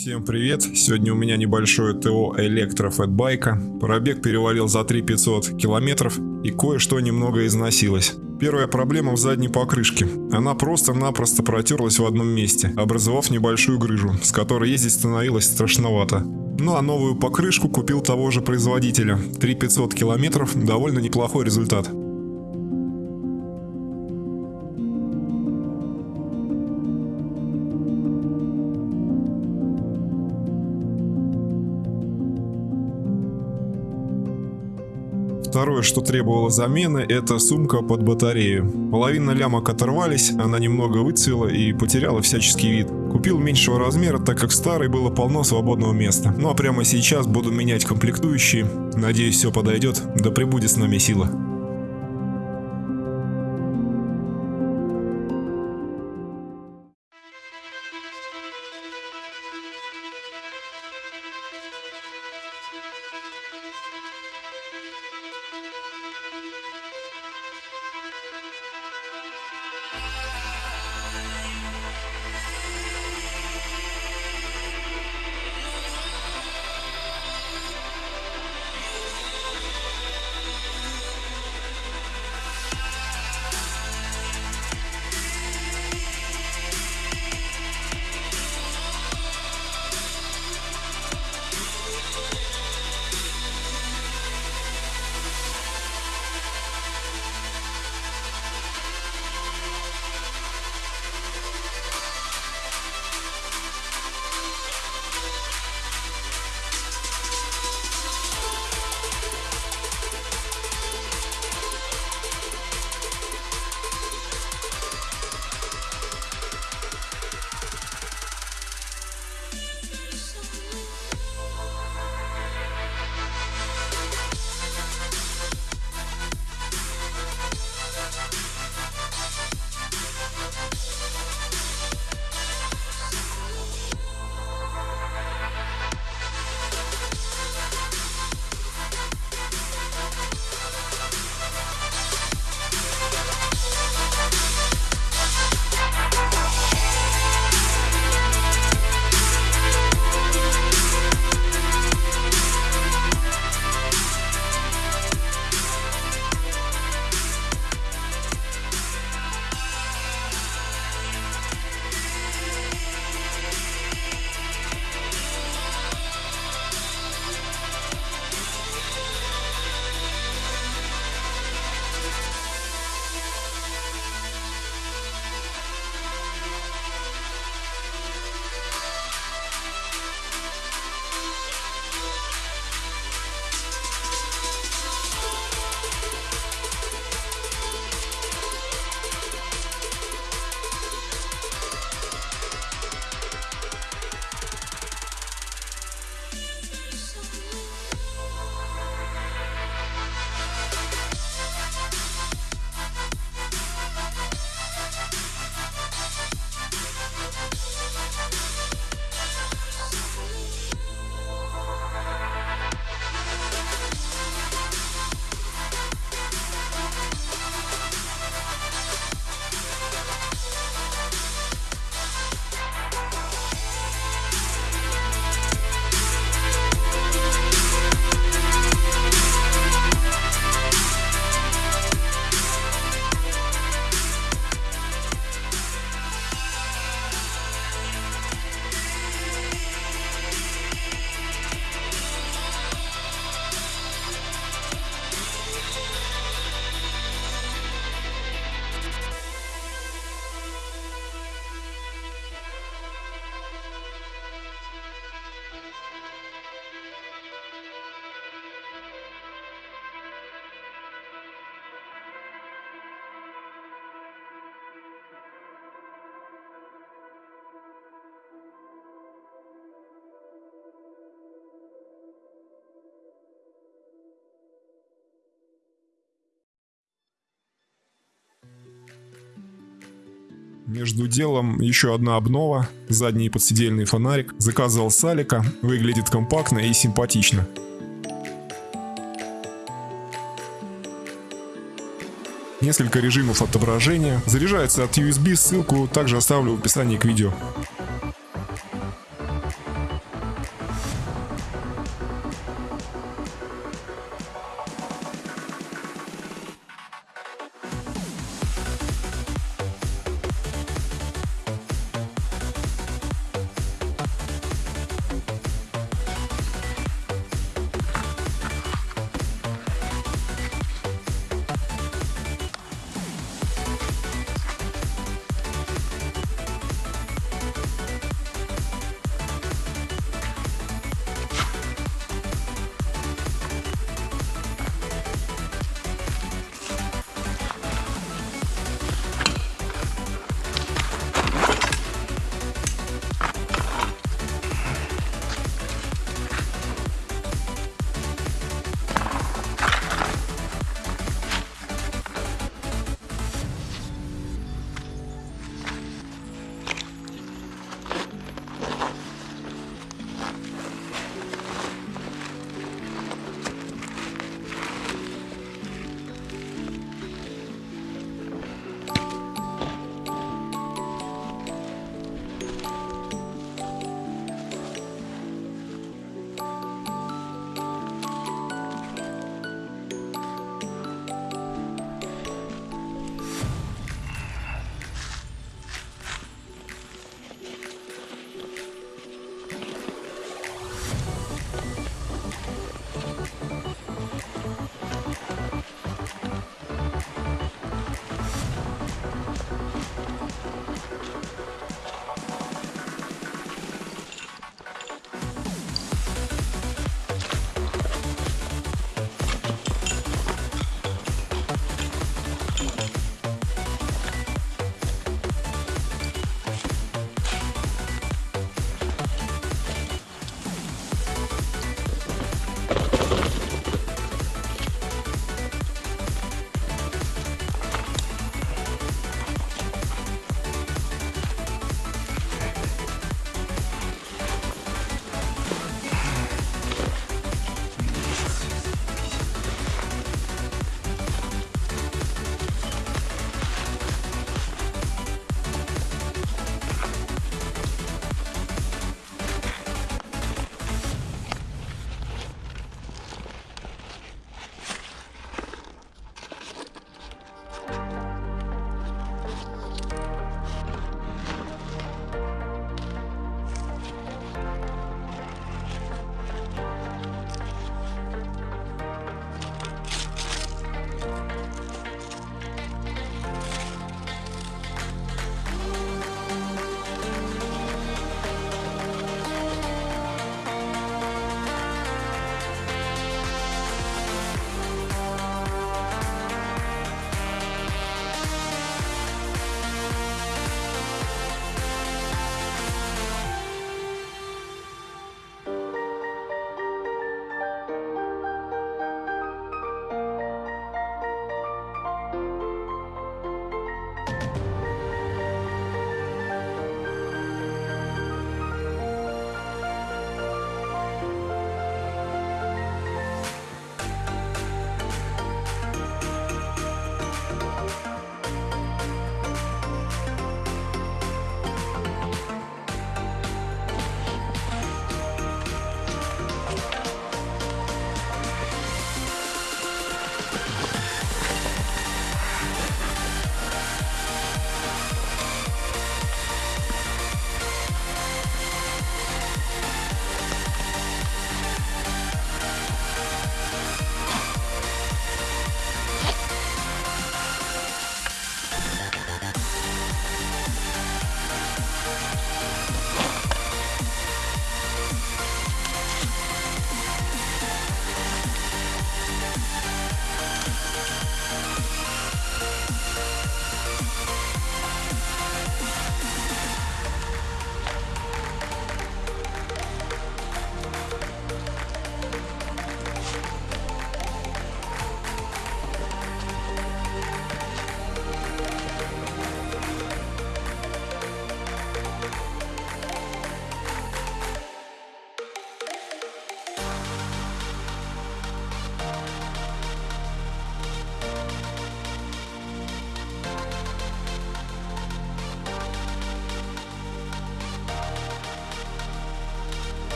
Всем привет! Сегодня у меня небольшое ТО электрофэтбайка. Пробег перевалил за 3500 километров и кое-что немного износилось. Первая проблема в задней покрышке. Она просто-напросто протерлась в одном месте, образовав небольшую грыжу, с которой ездить становилось страшновато. Ну а новую покрышку купил того же производителя. 3500 километров – довольно неплохой результат. Второе, что требовало замены, это сумка под батарею. Половина лямок оторвались, она немного выцвела и потеряла всяческий вид. Купил меньшего размера, так как старый было полно свободного места. Ну а прямо сейчас буду менять комплектующие. Надеюсь, все подойдет. Да пребудет с нами сила. Между делом еще одна обнова, задний подсидельный фонарик. Заказывал Салика, выглядит компактно и симпатично. Несколько режимов отображения. Заряжается от USB, ссылку также оставлю в описании к видео.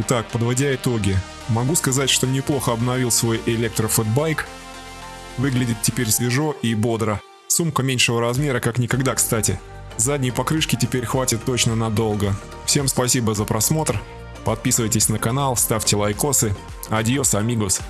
Итак, подводя итоги, могу сказать, что неплохо обновил свой электро fatbike. Выглядит теперь свежо и бодро. Сумка меньшего размера, как никогда, кстати. Задней покрышки теперь хватит точно надолго. Всем спасибо за просмотр. Подписывайтесь на канал, ставьте лайкосы. Adiós, amigos.